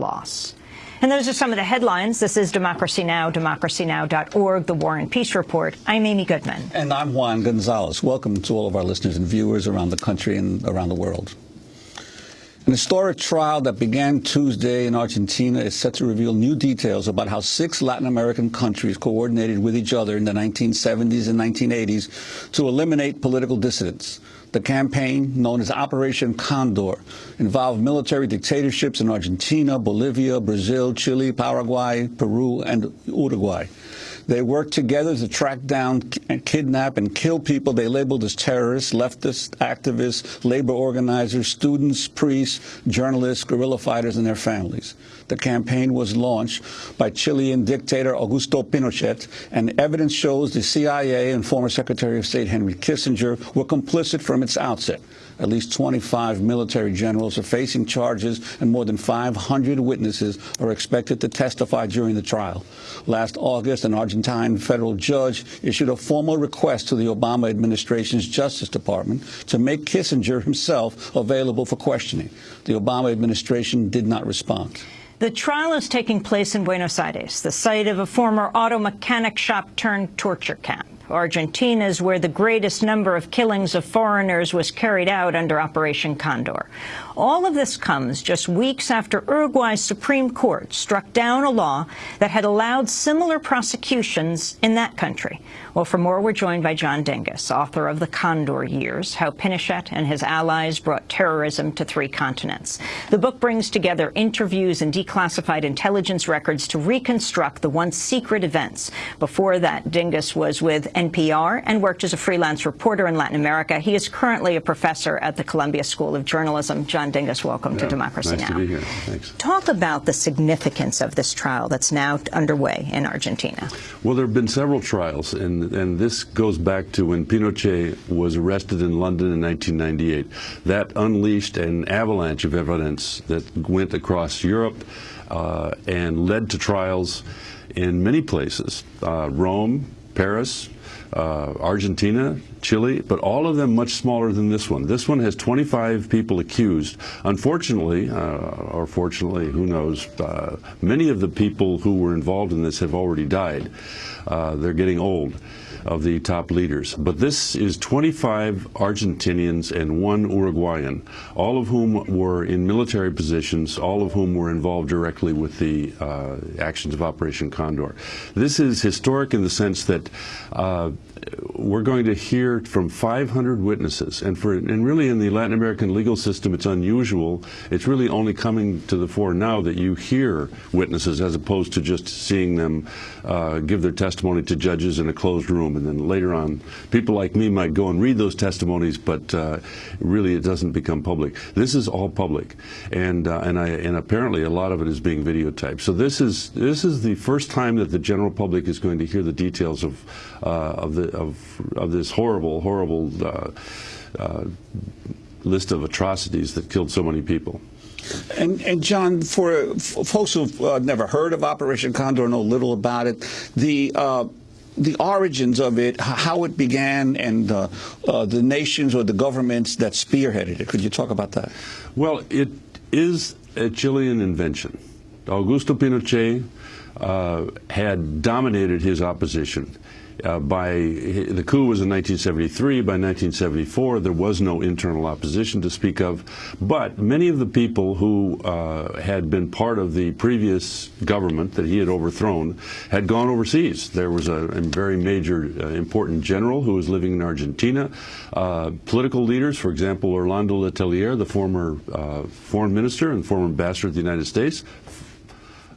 loss. And those are some of the headlines. This is Democracy Now!, democracynow.org, The War and Peace Report. I'm Amy Goodman. And I'm Juan Gonzalez. Welcome to all of our listeners and viewers around the country and around the world. An historic trial that began Tuesday in Argentina is set to reveal new details about how six Latin American countries coordinated with each other in the 1970s and 1980s to eliminate political dissidents. The campaign, known as Operation Condor, involved military dictatorships in Argentina, Bolivia, Brazil, Chile, Paraguay, Peru, and Uruguay. They worked together to track down and kidnap and kill people they labeled as terrorists, leftist activists, labor organizers, students, priests, journalists, guerrilla fighters, and their families. The campaign was launched by Chilean dictator Augusto Pinochet, and evidence shows the CIA and former Secretary of State Henry Kissinger were complicit from its outset. At least 25 military generals are facing charges, and more than 500 witnesses are expected to testify during the trial. Last August, an Argentine federal judge issued a formal request to the Obama administration's Justice Department to make Kissinger himself available for questioning. The Obama administration did not respond. The trial is taking place in Buenos Aires, the site of a former auto mechanic shop turned torture camp. Argentina is where the greatest number of killings of foreigners was carried out under Operation Condor. All of this comes just weeks after Uruguay's Supreme Court struck down a law that had allowed similar prosecutions in that country. Well, for more, we're joined by John Dinges, author of The Condor Years, How Pinochet and His Allies Brought Terrorism to Three Continents. The book brings together interviews and declassified intelligence records to reconstruct the once secret events. Before that, Dinges was with NPR and worked as a freelance reporter in Latin America. He is currently a professor at the Columbia School of Journalism. John Dinges, welcome yeah, to Democracy nice Now! to be here. Thanks. Talk about the significance of this trial that's now underway in Argentina. Well, there have been several trials, and, this goes back to when Pinochet was arrested in London in 1998. That unleashed an avalanche of evidence that went across Europe uh, and led to trials in many places. Uh, Rome, Paris, uh, Argentina, Chile, but all of them much smaller than this one. This one has 25 people accused. Unfortunately, uh, or fortunately, who knows, uh, many of the people who were involved in this have already died. Uh, they're getting old of the top leaders. But this is 25 Argentinians and one Uruguayan, all of whom were in military positions, all of whom were involved directly with the uh, actions of Operation Condor. This is historic in the sense that uh, we're going to hear from 500 witnesses, and for and really in the Latin American legal system, it's unusual. It's really only coming to the fore now that you hear witnesses as opposed to just seeing them uh, give their testimony to judges in a closed room, and then later on, people like me might go and read those testimonies, but uh, really it doesn't become public. This is all public, and uh, and I and apparently a lot of it is being videotaped. So this is this is the first time that the general public is going to hear the details of uh, of the of, of this horrible, horrible uh, uh, list of atrocities that killed so many people. And, and, John, for, folks who've uh, never heard of Operation Condor, know little about it, the uh, the origins of it, how it began, and uh, uh, the nations or the governments that spearheaded it. Could you talk about that? Well, it is a Chilean invention. Augusto Pinochet uh, had dominated his opposition. Uh, by the coup was in 1973. By 1974, there was no internal opposition to speak of. But many of the people who uh, had been part of the previous government that he had overthrown had gone overseas. There was a, a very major, uh, important general who was living in Argentina. Uh, political leaders, for example, Orlando Letelier, the former uh, foreign minister and former ambassador of the United States,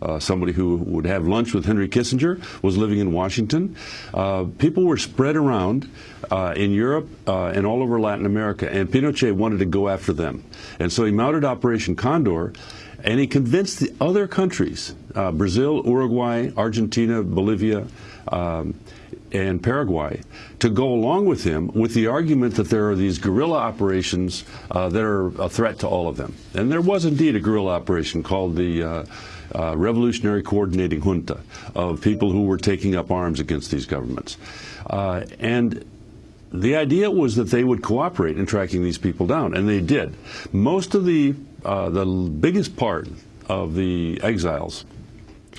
uh, somebody who would have lunch with Henry Kissinger, was living in Washington. Uh, people were spread around uh, in Europe uh, and all over Latin America, and Pinochet wanted to go after them. And so he mounted Operation Condor, and he convinced the other countries, uh, Brazil, Uruguay, Argentina, Bolivia, um, and Paraguay to go along with him with the argument that there are these guerrilla operations uh, that are a threat to all of them. And there was indeed a guerrilla operation called the uh, uh, revolutionary coordinating junta of people who were taking up arms against these governments. Uh, and the idea was that they would cooperate in tracking these people down, and they did. Most of the, uh, the biggest part of the exiles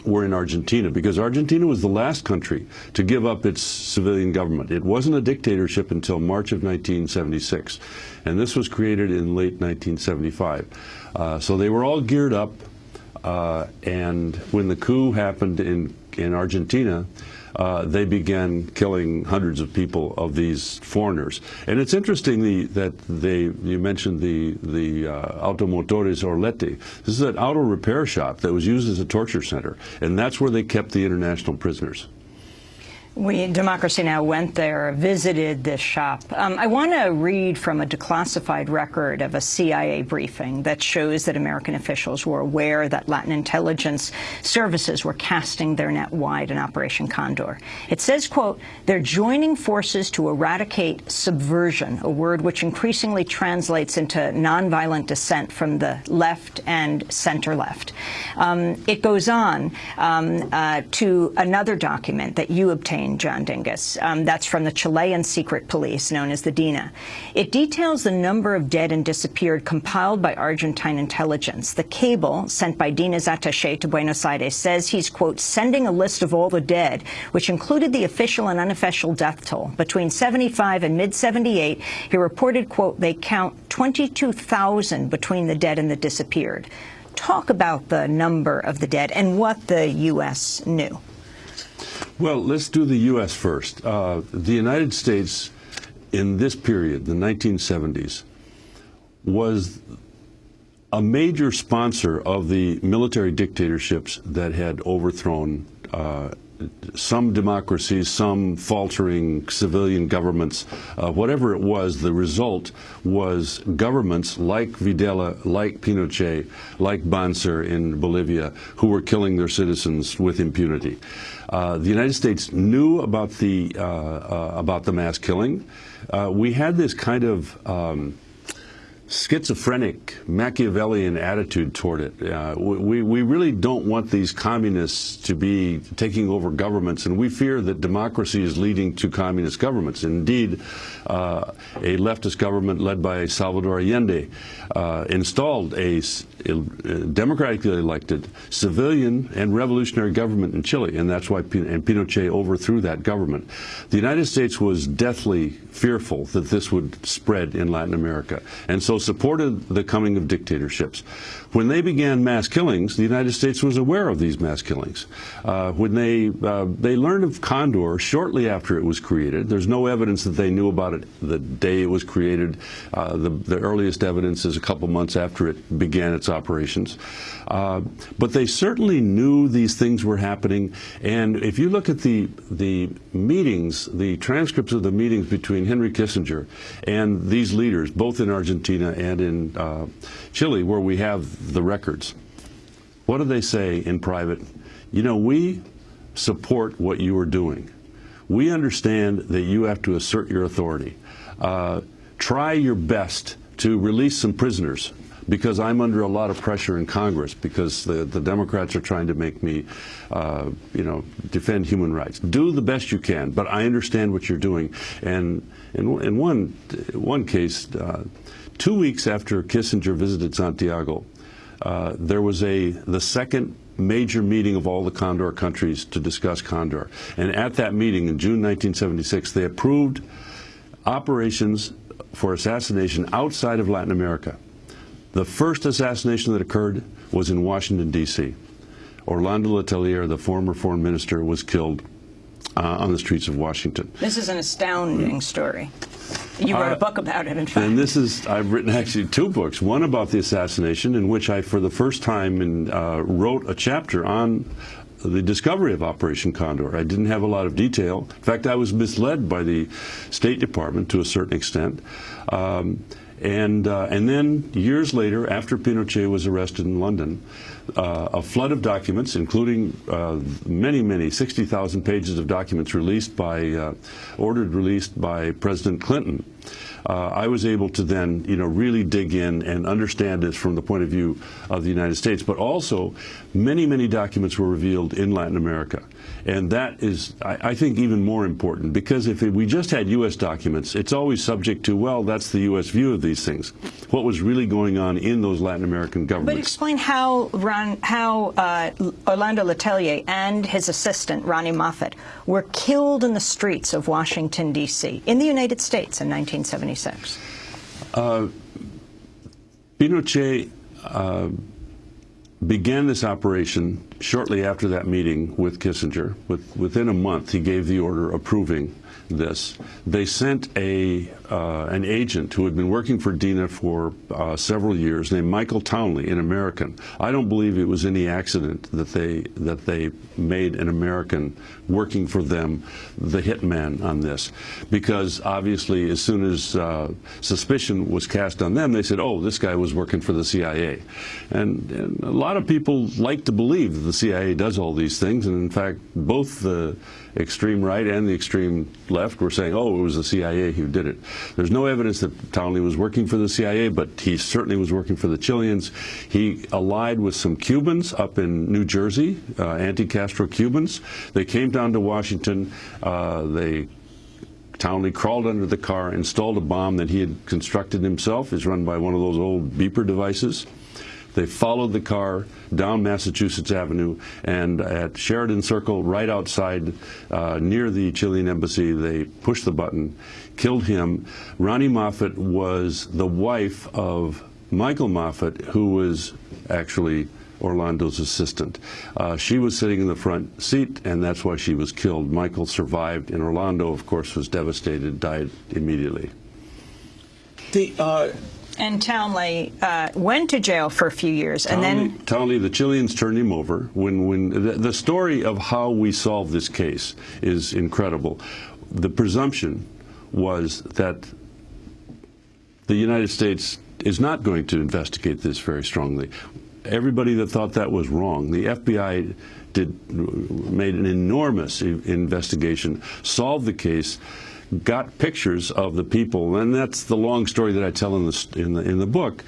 were in Argentina because Argentina was the last country to give up its civilian government. It wasn't a dictatorship until March of 1976, and this was created in late 1975. Uh, so they were all geared up, uh, and when the coup happened in, in Argentina, uh, they began killing hundreds of people of these foreigners. And it's interesting the, that they, you mentioned the, the uh, Automotores Orleti. This is an auto repair shop that was used as a torture center, and that's where they kept the international prisoners. We, Democracy Now! went there, visited this shop. Um, I want to read from a declassified record of a CIA briefing that shows that American officials were aware that Latin intelligence services were casting their net wide in Operation Condor. It says, quote, they're joining forces to eradicate subversion, a word which increasingly translates into nonviolent dissent from the left and center-left. Um, it goes on um, uh, to another document that you obtained John Dinges. Um, that's from the Chilean secret police, known as the DINA. It details the number of dead and disappeared compiled by Argentine intelligence. The cable sent by DINA's attaché to Buenos Aires says he's, quote, sending a list of all the dead, which included the official and unofficial death toll. Between 75 and mid-78, he reported, quote, they count 22,000 between the dead and the disappeared. Talk about the number of the dead and what the U.S. knew. Well, let's do the U.S. first. Uh, the United States, in this period, the 1970s, was a major sponsor of the military dictatorships that had overthrown uh, some democracies, some faltering civilian governments, uh, whatever it was, the result was governments like Videla, like Pinochet, like Banzer in Bolivia, who were killing their citizens with impunity. Uh, the United States knew about the uh, uh about the mass killing. Uh, we had this kind of um, schizophrenic Machiavellian attitude toward it. Uh, we, we really don't want these communists to be taking over governments, and we fear that democracy is leading to communist governments. Indeed, uh, a leftist government led by Salvador Allende uh, installed a, a, democratically elected civilian and revolutionary government in Chile, and that's why and Pinochet overthrew that government. The United States was deathly fearful that this would spread in Latin America, and so supported the coming of dictatorships. When they began mass killings, the United States was aware of these mass killings. Uh, when they uh, they learned of Condor shortly after it was created, there's no evidence that they knew about it the day it was created. Uh, the, the, earliest evidence is a couple months after it began its operations. Uh, but they certainly knew these things were happening. And if you look at the the meetings, the transcripts of the meetings between Henry Kissinger and these leaders, both in Argentina and in uh, Chile, where we have the records, what do they say in private? You know, we support what you are doing. We understand that you have to assert your authority. Uh, try your best to release some prisoners because I'm under a lot of pressure in Congress because the, the Democrats are trying to make me, uh, you know, defend human rights. Do the best you can, but I understand what you're doing. And in, in one, one case, uh, two weeks after Kissinger visited Santiago, uh, there was a the second major meeting of all the Condor countries to discuss Condor. And at that meeting in June 1976, they approved operations for assassination outside of Latin America. The first assassination that occurred was in Washington, D.C. Orlando Letelier, the former foreign minister, was killed uh, on the streets of Washington. This is an astounding story. You wrote uh, a book about it, in fact. And this is, I've written actually two books. One about the assassination, in which I, for the first time, in, uh, wrote a chapter on the discovery of Operation Condor. I didn't have a lot of detail. In fact, I was misled by the State Department to a certain extent. Um, and, uh, and then years later, after Pinochet was arrested in London, uh, a flood of documents, including uh, many, many, 60,000 pages of documents released by, uh, ordered released by President Clinton, uh, I was able to then, you know, really dig in and understand this from the point of view of the United States. But also, many, many documents were revealed in Latin America. And that is, I, I think, even more important because if we just had U.S. documents, it's always subject to, well, that's the U.S. view of these things. What was really going on in those Latin American governments? But explain how Ron, how uh, Orlando Letelier and his assistant Ronni Moffitt were killed in the streets of Washington D.C. in the United States in 1976. Uh, Pinochet. Uh, began this operation shortly after that meeting with Kissinger. With, within a month, he gave the order approving this. They sent a uh, an agent who had been working for Dina for uh, several years, named Michael Townley, an American. I don't believe it was any accident that they that they made an American working for them the hitman on this, because obviously, as soon as uh, suspicion was cast on them, they said, "Oh, this guy was working for the CIA," and, and a lot of people like to believe that the CIA does all these things, and in fact, both the extreme right and the extreme left were saying, oh, it was the CIA who did it. There's no evidence that Townley was working for the CIA, but he certainly was working for the Chileans. He allied with some Cubans up in New Jersey, uh, anti-Castro Cubans. They came down to Washington. Uh, they Townley crawled under the car, installed a bomb that he had constructed himself. It's run by one of those old beeper devices. They followed the car down Massachusetts Avenue and at Sheridan Circle, right outside uh, near the Chilean embassy, they pushed the button, killed him. Ronni Moffitt was the wife of Michael Moffitt, who was actually Orlando's assistant. Uh, she was sitting in the front seat, and that's why she was killed. Michael survived, and Orlando, of course, was devastated, died immediately. The, uh and Townley uh, went to jail for a few years, and Townley, then Townley, the Chileans turned him over. When when the, the story of how we solved this case is incredible. The presumption was that the United States is not going to investigate this very strongly. Everybody that thought that was wrong. The FBI did made an enormous investigation, solved the case got pictures of the people, and that's the long story that I tell in the in the, in the book.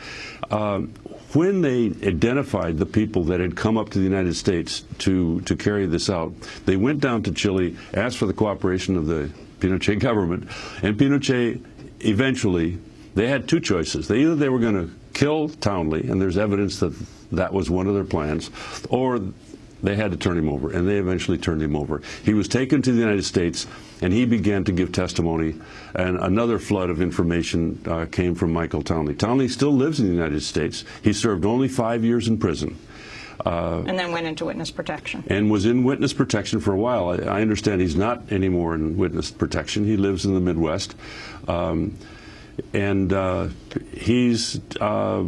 Um, when they identified the people that had come up to the United States to to carry this out, they went down to Chile, asked for the cooperation of the Pinochet government, and Pinochet eventually they had two choices. They either they were going to kill Townley, and there's evidence that that was one of their plans, or they had to turn him over, and they eventually turned him over. He was taken to the United States, and he began to give testimony, and another flood of information uh, came from Michael Townley. Townley still lives in the United States. He served only five years in prison. Uh, and then went into witness protection. And was in witness protection for a while. I, I understand he's not anymore in witness protection. He lives in the Midwest. Um, and uh, he's uh,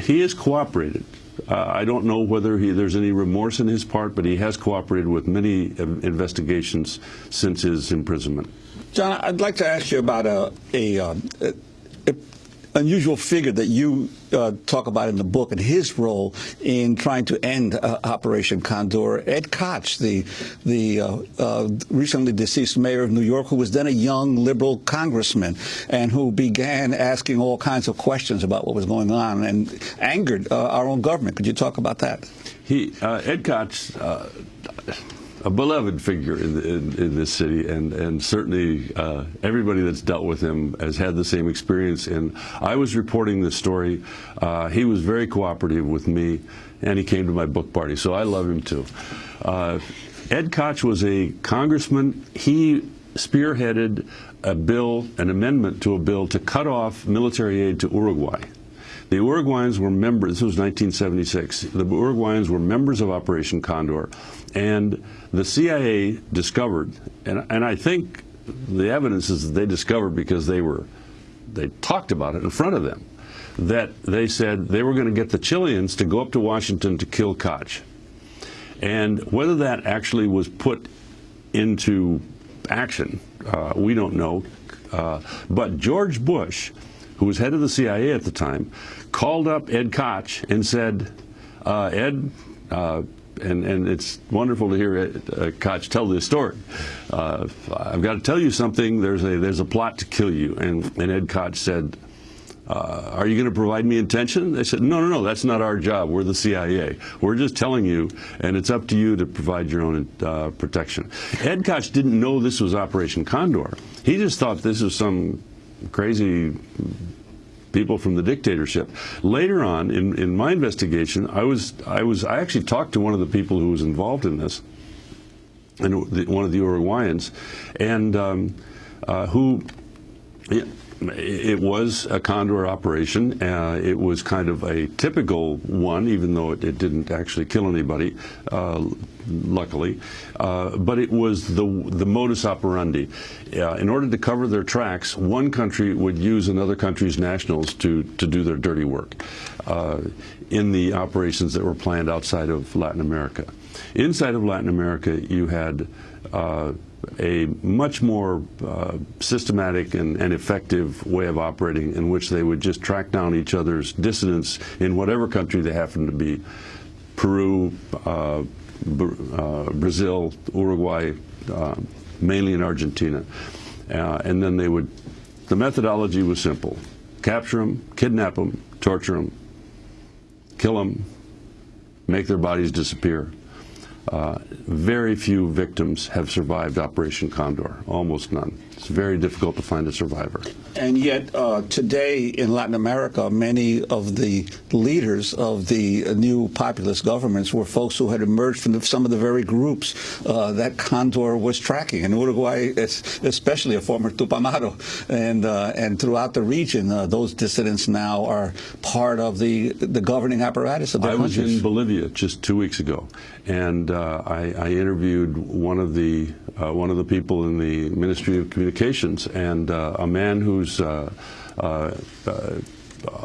he has cooperated. Uh, I don't know whether he, there's any remorse in his part, but he has cooperated with many investigations since his imprisonment. John, I'd like to ask you about a, a, a, a unusual figure that you uh, talk about in the book and his role in trying to end uh, Operation Condor. Ed Koch, the the uh, uh, recently deceased mayor of New York, who was then a young liberal congressman and who began asking all kinds of questions about what was going on and angered uh, our own government. Could you talk about that? He uh, Ed Koch a beloved figure in, in, in, this city, and and certainly uh, everybody that's dealt with him has had the same experience. And I was reporting this story. Uh, he was very cooperative with me, and he came to my book party, so I love him too. Uh, Ed Koch was a congressman. He spearheaded a bill, an amendment to a bill to cut off military aid to Uruguay. The Uruguayans were members, this was 1976, the Uruguayans were members of Operation Condor, and the CIA discovered, and, and I think the evidence is that they discovered because they were, they talked about it in front of them, that they said they were going to get the Chileans to go up to Washington to kill Koch. And whether that actually was put into action, uh, we don't know. Uh, but George Bush, who was head of the CIA at the time, called up Ed Koch and said, uh, Ed, uh, and, and it's wonderful to hear uh, Koch tell this story. Uh, I've got to tell you something. There's a there's a plot to kill you, and, and Ed Koch said, uh, are you going to provide me attention? They said, no, no, no, that's not our job. We're the CIA. We're just telling you, and it's up to you to provide your own protection. Ed Koch didn't know this was Operation Condor. He just thought this was some crazy people from the dictatorship. Later on, in, in my investigation, I was, I was, I actually talked to one of the people who was involved in this, and one of the Uruguayans, and um, uh, who. It was a Condor operation. Uh, it was kind of a typical one, even though it, it didn't actually kill anybody, uh, luckily. Uh, but it was the the modus operandi. Uh, in order to cover their tracks, one country would use another country's nationals to to do their dirty work uh, in the operations that were planned outside of Latin America. Inside of Latin America, you had uh, a much more uh, systematic and, and, effective way of operating in which they would just track down each other's dissidents in whatever country they happen to be Peru, uh, uh, Brazil, Uruguay, uh, mainly in Argentina. Uh, and then they would, the methodology was simple capture them, kidnap them, torture them, kill them, make their bodies disappear. Uh, very few victims have survived Operation Condor, almost none. It's very difficult to find a survivor. And yet, uh, today in Latin America, many of the leaders of the new populist governments were folks who had emerged from the, some of the very groups uh, that Condor was tracking. In Uruguay, especially a former Tupamaro, and uh, and throughout the region, uh, those dissidents now are part of the the governing apparatus of their I countries. was in Bolivia just two weeks ago, and uh, I, I, interviewed one of the uh, one of the people in the Ministry of Communications, and uh, a man who's uh, uh,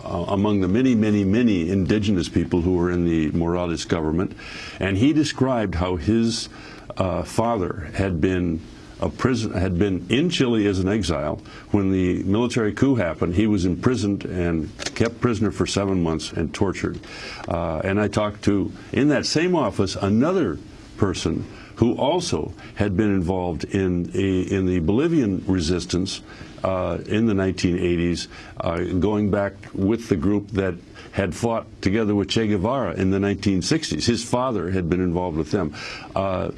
among the many, many, many indigenous people who were in the Morales government, and he described how his father had been a prison had been in Chile as an exile. When the military coup happened, he was imprisoned and kept prisoner for seven months and tortured. Uh, and I talked to, in that same office, another person who also had been involved in, a, in the Bolivian resistance uh, in the 1980s, uh, going back with the group that had fought together with Che Guevara in the 1960s. His father had been involved with them. Uh,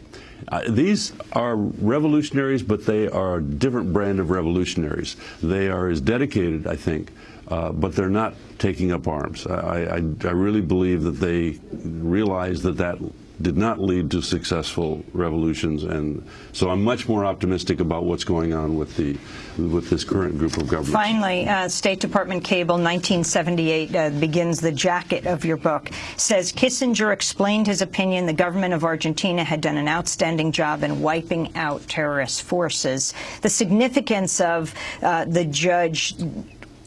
uh, these are revolutionaries, but they are a different brand of revolutionaries. They are as dedicated, I think, uh, but they're not taking up arms. I, I, I really believe that they realize that that did not lead to successful revolutions, and so I'm much more optimistic about what's going on with the with this current group of governments. Finally, uh, State Department cable 1978 uh, begins the jacket of your book. Says Kissinger explained his opinion the government of Argentina had done an outstanding job in wiping out terrorist forces. The significance of uh, the judge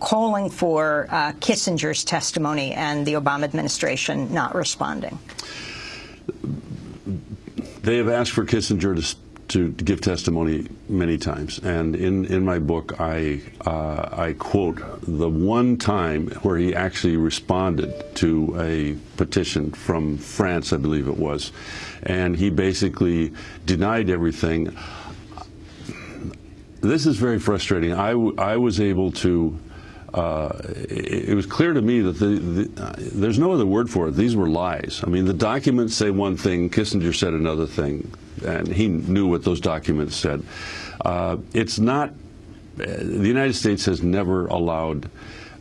calling for uh, Kissinger's testimony and the Obama administration not responding they have asked for Kissinger to to give testimony many times, and in, in my book, I uh, I quote the one time where he actually responded to a petition from France, I believe it was, and he basically denied everything. This is very frustrating. I, I was able to uh, it, it, was clear to me that the, the, uh, there's no other word for it. These were lies. I mean, the documents say one thing, Kissinger said another thing, and he knew what those documents said. Uh, it's not, uh, the United States has never allowed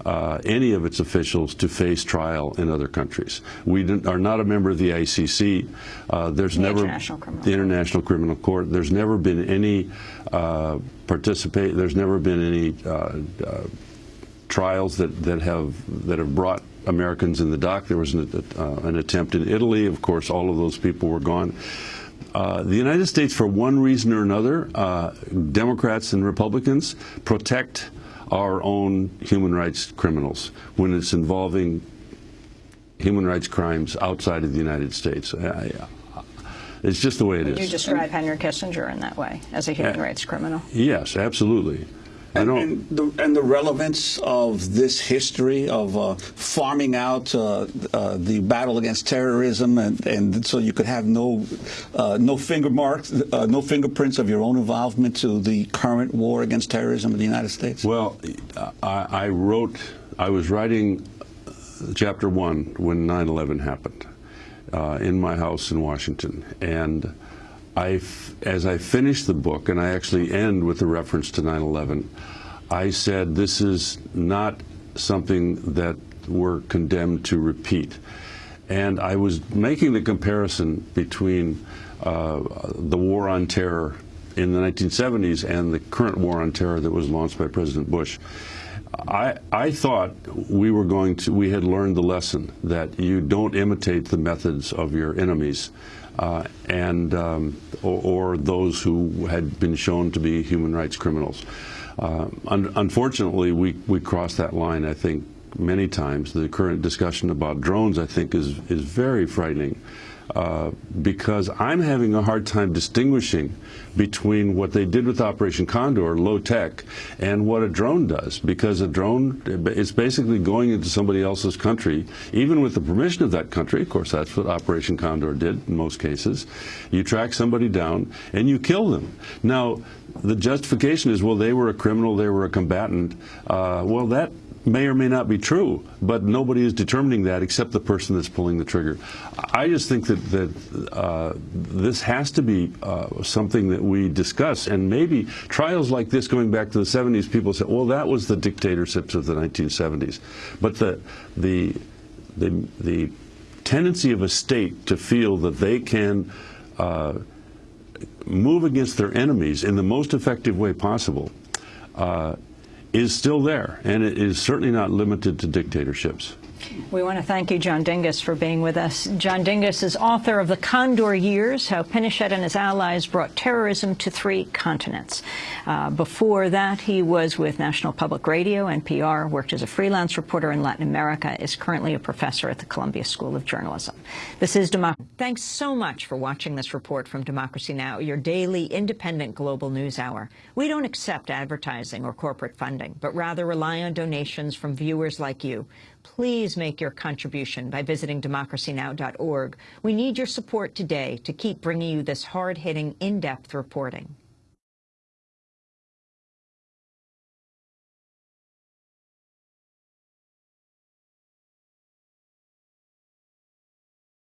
uh, any of its officials to face trial in other countries. We are not a member of the ICC. Uh, there's the never International the International Criminal Court. There's never been any uh, participate. There's never been any trials that, that have that have brought Americans in the dock. There was an, uh, an attempt in Italy. Of course, all of those people were gone. Uh, the United States, for one reason or another, uh, Democrats and Republicans protect our own human rights criminals when it's involving human rights crimes outside of the United States. it's just the way it Would is. you describe Henry Kissinger in that way, as a human uh, rights criminal? Yes, absolutely. I And, and, the, and the relevance of this history of uh, farming out uh, uh, the battle against terrorism, and, and so you could have no uh, no finger marks, uh, no fingerprints of your own involvement to the current war against terrorism in the United States. Well, I, I wrote, I was writing chapter one when 9 11 happened uh, in my house in Washington. And I, as I finished the book, and I actually end with a reference to 9 11, I said, this is not something that we're condemned to repeat. And I was making the comparison between uh, the war on terror in the 1970s and the current war on terror that was launched by President Bush. I, I thought we were going to, we had learned the lesson that you don't imitate the methods of your enemies uh, and, um, or, or, those who had been shown to be human rights criminals. Uh, un unfortunately, we, we crossed that line, I think, many times. The current discussion about drones, I think, is, is very frightening. Uh, because I'm having a hard time distinguishing between what they did with Operation Condor, low tech, and what a drone does. Because a drone is basically going into somebody else's country, even with the permission of that country. Of course, that's what Operation Condor did in most cases. You track somebody down and you kill them. Now, the justification is, well, they were a criminal, they were a combatant. Uh, well, that may or may not be true, but nobody is determining that except the person that's pulling the trigger. I just think that, that uh, this has to be uh, something that we discuss, and maybe trials like this going back to the 70s, people say, well, that was the dictatorships of the 1970s. But the, the, the, the tendency of a state to feel that they can uh, move against their enemies in the most effective way possible uh, is still there, and it is certainly not limited to dictatorships. We want to thank you, John Dinges, for being with us. John Dinges is author of The Condor Years, How Pinochet and His Allies Brought Terrorism to Three Continents. Uh, before that, he was with National Public Radio, NPR, worked as a freelance reporter in Latin America, is currently a professor at the Columbia School of Journalism. This is Democracy. Thanks so much for watching this report from Democracy Now!, your daily independent global news hour. We don't accept advertising or corporate funding, but rather rely on donations from viewers like you. Please make your contribution by visiting democracynow.org. We need your support today to keep bringing you this hard-hitting, in-depth reporting.